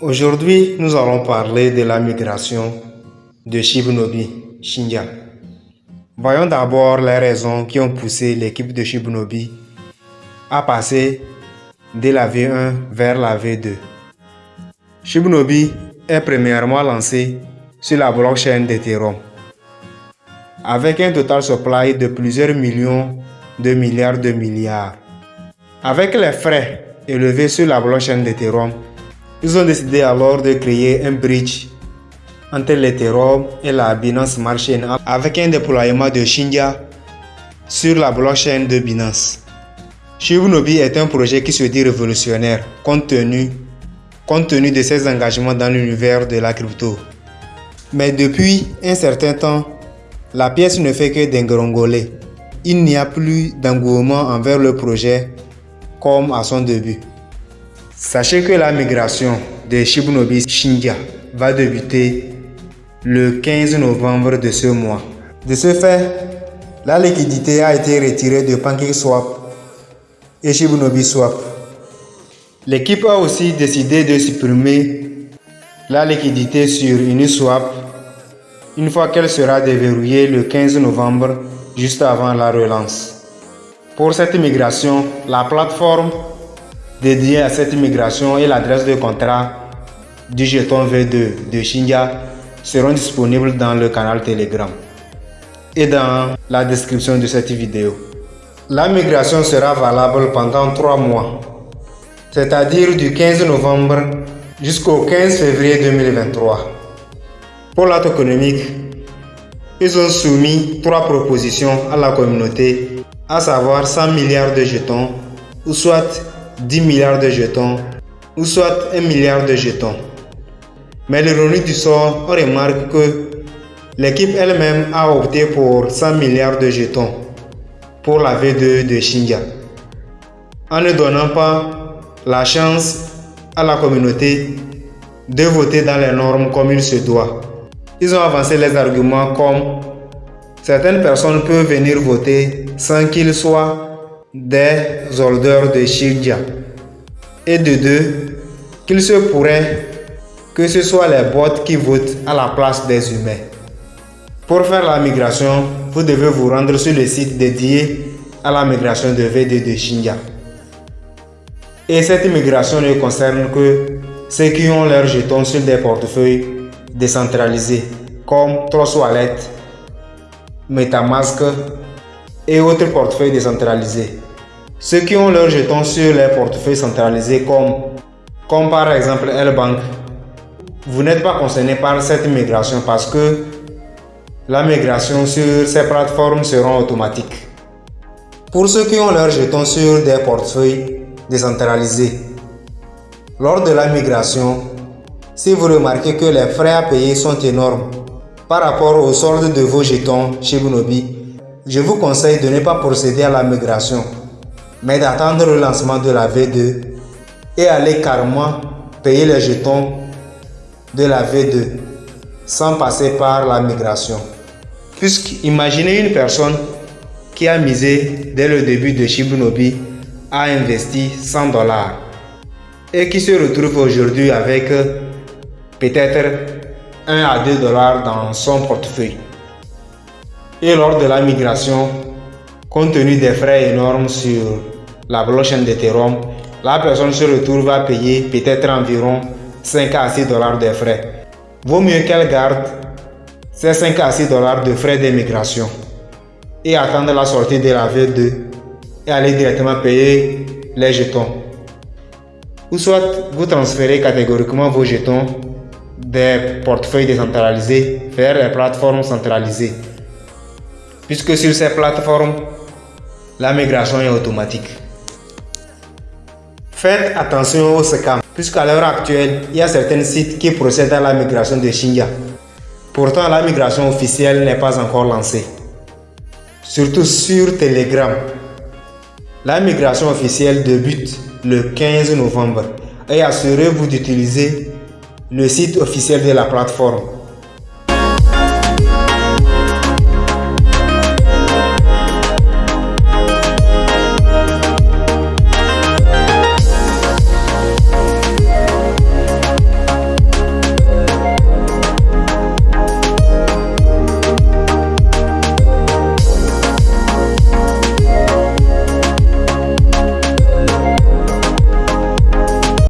Aujourd'hui, nous allons parler de la migration de Shibunobi, Shinja. Voyons d'abord les raisons qui ont poussé l'équipe de Shibunobi à passer de la V1 vers la V2. Shibunobi est premièrement lancé sur la blockchain d'Ethereum avec un total supply de plusieurs millions de milliards de milliards. Avec les frais élevés sur la blockchain d'Ethereum, ils ont décidé alors de créer un bridge entre l'Ethereum et la Binance Smart avec un déploiement de Shinja sur la blockchain de Binance. Shibunobi est un projet qui se dit révolutionnaire compte tenu, compte tenu de ses engagements dans l'univers de la crypto. Mais depuis un certain temps, la pièce ne fait que d'engrongoler. Il n'y a plus d'engouement envers le projet comme à son début. Sachez que la migration de Shibunobi Shinja va débuter le 15 novembre de ce mois. De ce fait, la liquidité a été retirée de PancakeSwap et Shibunobi Swap. L'équipe a aussi décidé de supprimer la liquidité sur Uniswap une fois qu'elle sera déverrouillée le 15 novembre, juste avant la relance. Pour cette migration, la plateforme dédiée à cette migration et l'adresse de contrat du jeton V2 de Shinja seront disponibles dans le canal Telegram et dans la description de cette vidéo. La migration sera valable pendant 3 mois, c'est-à-dire du 15 novembre jusqu'au 15 février 2023. Pour l'acte économique, ils ont soumis trois propositions à la communauté, à savoir 100 milliards de jetons, ou soit 10 milliards de jetons, ou soit 1 milliard de jetons. Mais l'ironie du sort, on remarque que l'équipe elle-même a opté pour 100 milliards de jetons pour la V2 de Shinja, en ne donnant pas la chance à la communauté de voter dans les normes comme il se doit. Ils ont avancé les arguments comme certaines personnes peuvent venir voter sans qu'ils soient des holders de Shinja. Et de deux, qu'il se pourrait que ce soit les bots qui votent à la place des humains. Pour faire la migration, vous devez vous rendre sur le site dédié à la migration de VD de Shinja. Et cette migration ne concerne que ceux qui ont leurs jetons sur des portefeuilles décentralisés comme Trust Metamask et autres portefeuilles décentralisés. Ceux qui ont leurs jetons sur les portefeuilles centralisés comme, comme par exemple L-Bank, vous n'êtes pas concerné par cette migration parce que la migration sur ces plateformes sera automatique. Pour ceux qui ont leurs jetons sur des portefeuilles décentralisés, lors de la migration, si vous remarquez que les frais à payer sont énormes par rapport au solde de vos jetons chez Bunobi, je vous conseille de ne pas procéder à la migration, mais d'attendre le lancement de la V2 et aller carrément payer les jetons de la V2 sans passer par la migration. Puisque imaginez une personne qui a misé dès le début de Shibunobi a investi 100 dollars et qui se retrouve aujourd'hui avec peut-être 1 à 2 dollars dans son portefeuille. Et lors de la migration, compte tenu des frais énormes sur la blockchain d'Ethereum, la personne se retrouve à payer peut-être environ 5 à 6 dollars de frais. Vaut mieux qu'elle garde ces 5 à 6 dollars de frais d'immigration et attendre la sortie de la V2 et aller directement payer les jetons. Ou soit vous transférez catégoriquement vos jetons des portefeuilles décentralisés vers les plateformes centralisées. Puisque sur ces plateformes, la migration est automatique. Faites attention aux scams, puisqu'à l'heure actuelle, il y a certains sites qui procèdent à la migration de Shinja. Pourtant, la migration officielle n'est pas encore lancée. Surtout sur Telegram. La migration officielle débute le 15 novembre et assurez-vous d'utiliser le site officiel de la plateforme